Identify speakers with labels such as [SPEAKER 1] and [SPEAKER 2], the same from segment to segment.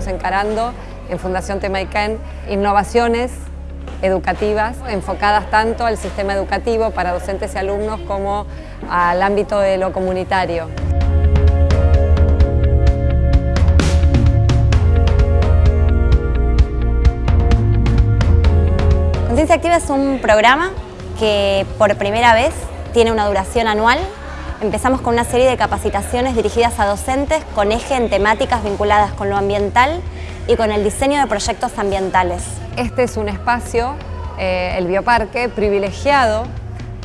[SPEAKER 1] preparando en Fundación Temaiken innovaciones educativas enfocadas tanto al sistema educativo para docentes y alumnos como al ámbito de lo comunitario.
[SPEAKER 2] Conciencia Activa es un programa que por primera vez tiene una duración anual. Empezamos con una serie de capacitaciones dirigidas a docentes con eje en temáticas vinculadas con lo ambiental y con el diseño de proyectos ambientales.
[SPEAKER 1] Este es un espacio, eh, el bioparque, privilegiado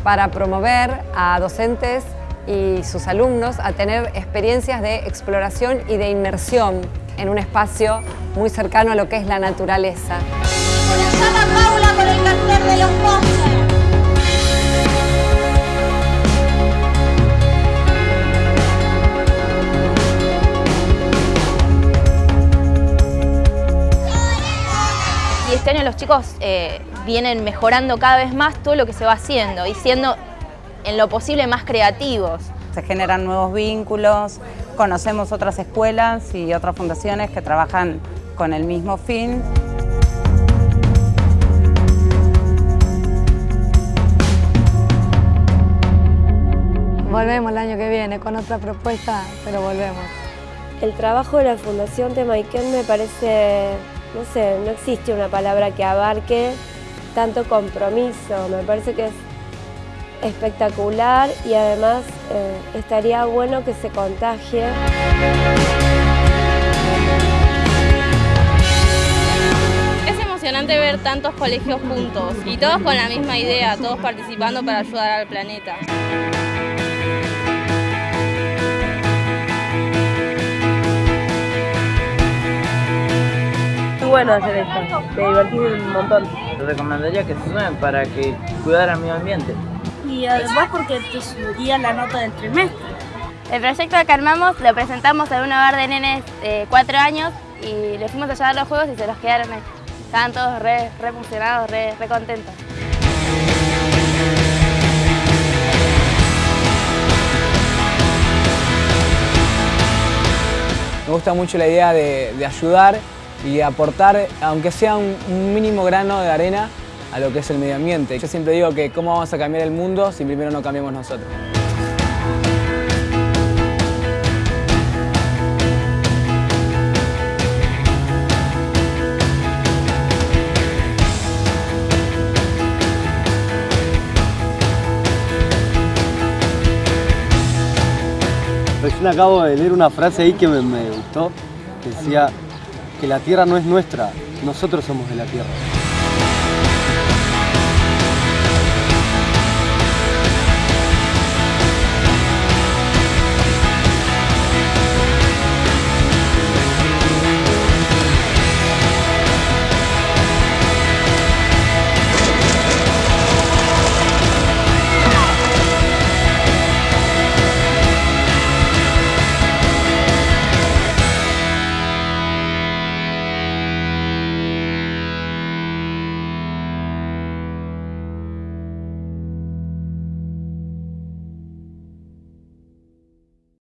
[SPEAKER 1] para promover a docentes y sus alumnos a tener experiencias de exploración y de inmersión en un espacio muy cercano a lo que es la naturaleza.
[SPEAKER 3] Los chicos eh, vienen mejorando cada vez más todo lo que se va haciendo y siendo en lo posible más creativos.
[SPEAKER 4] Se generan nuevos vínculos, conocemos otras escuelas y otras fundaciones que trabajan con el mismo fin.
[SPEAKER 1] Volvemos el año que viene con otra propuesta, pero volvemos.
[SPEAKER 5] El trabajo de la Fundación Temaiken me parece, no sé, no existe una palabra que abarque tanto compromiso. Me parece que es espectacular y además eh, estaría bueno que se contagie.
[SPEAKER 3] Es emocionante ver tantos colegios juntos y todos con la misma idea, todos participando para ayudar al planeta.
[SPEAKER 5] Bueno hacer esto, me divertí un montón.
[SPEAKER 6] Recomendaría que se sumen para que cuidar al medio ambiente.
[SPEAKER 7] Y además porque te subiría la nota del trimestre.
[SPEAKER 3] El proyecto que armamos lo presentamos en un hogar de nenes de 4 años y les fuimos a llevar los juegos y se los quedaron ahí. Estaban todos re, re funcionados, re, re contentos.
[SPEAKER 8] Me gusta mucho la idea de, de ayudar y aportar, aunque sea un, mínimo grano de arena, a lo que es el medio ambiente. Yo siempre digo que cómo vamos a cambiar el mundo si primero no cambiamos nosotros.
[SPEAKER 9] Recién acabo de leer una frase ahí que me, me gustó, que decía, que la tierra no es nuestra, nosotros somos de la tierra.